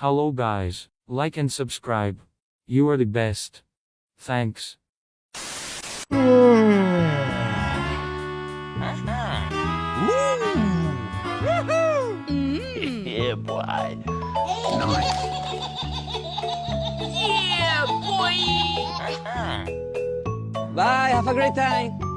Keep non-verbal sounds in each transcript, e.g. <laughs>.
Hello guys, like and subscribe. You are the best. Thanks. Yeah, <laughs> boy. Yeah, boy! Bye, have a great time.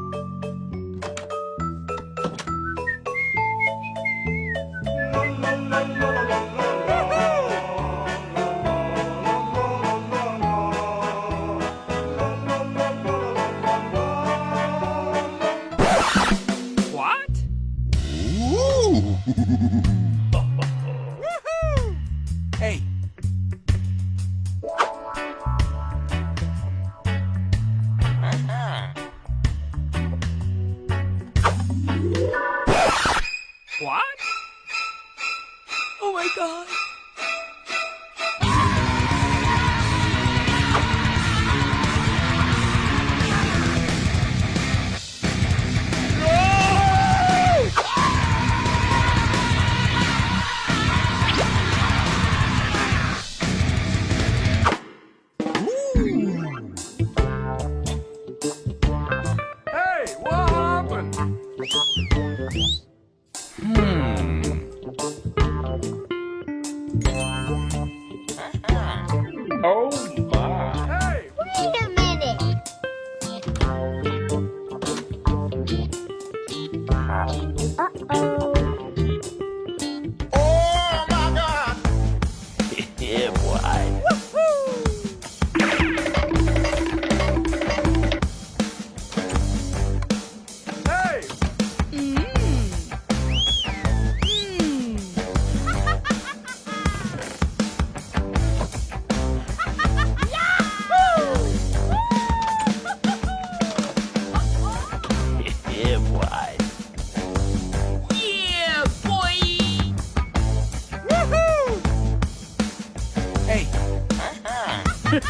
What <laughs> happened? Oh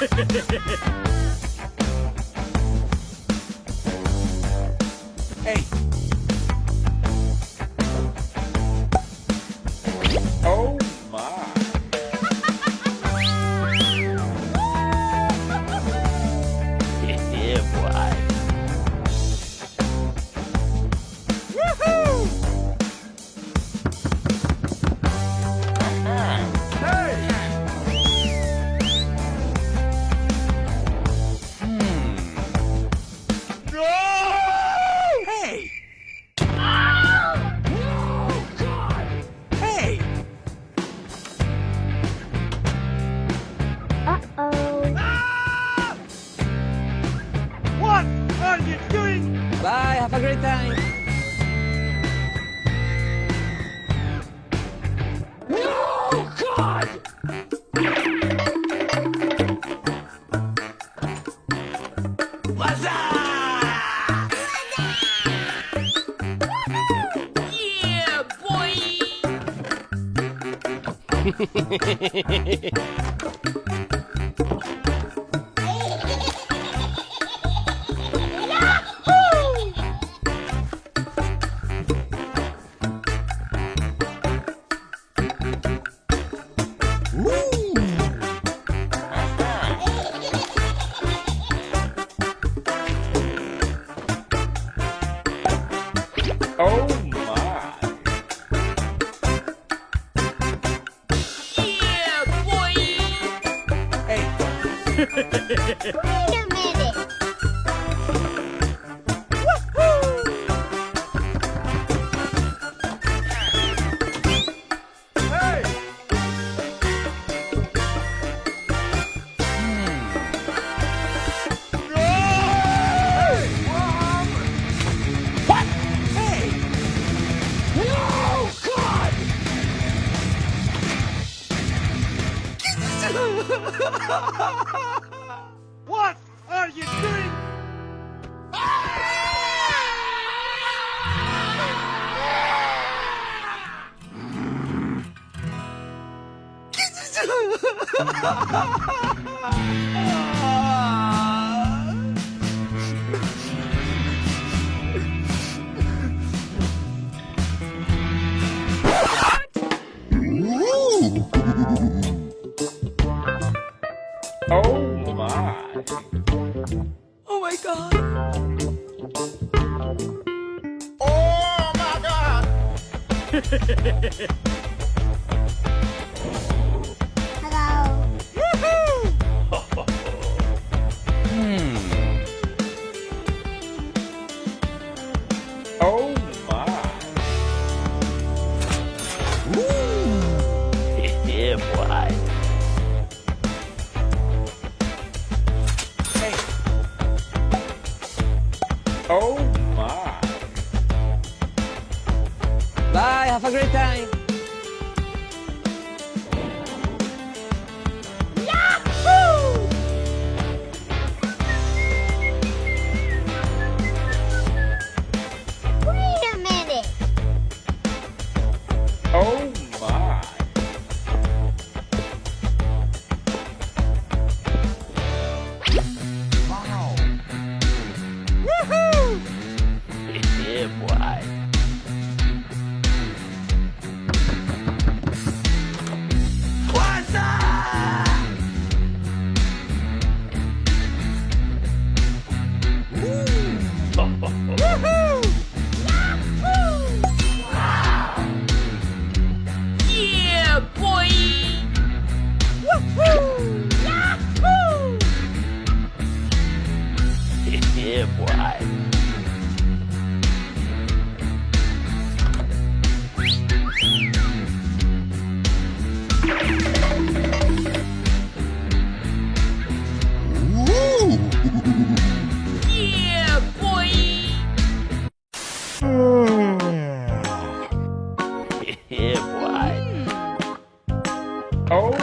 Ha ha ha ha ha! Have a great time. Yeah, boy! <laughs> Oh <laughs> what are you doing? Ha ha ha ha! Oh my. bye. Have a great time. Yeah, boy. Yeah, boy! yeah, boy. Oh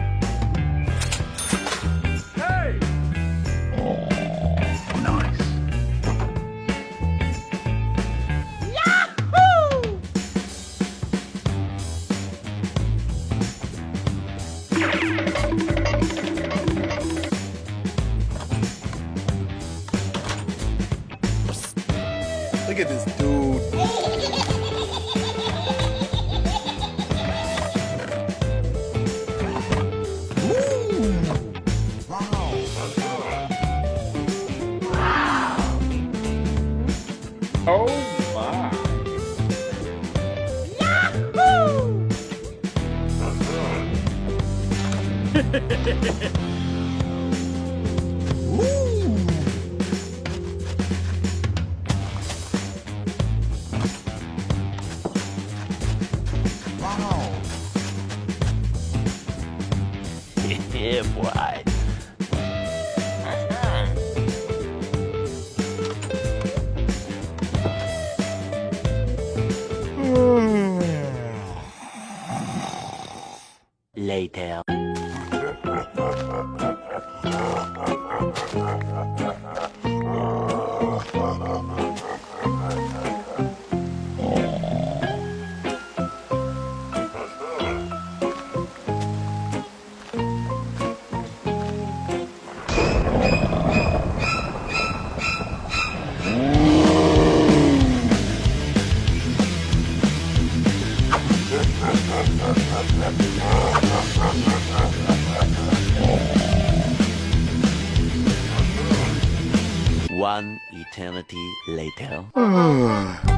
Oh my. <laughs> <laughs> yeah, boy. Later. Eternity later. Hmm.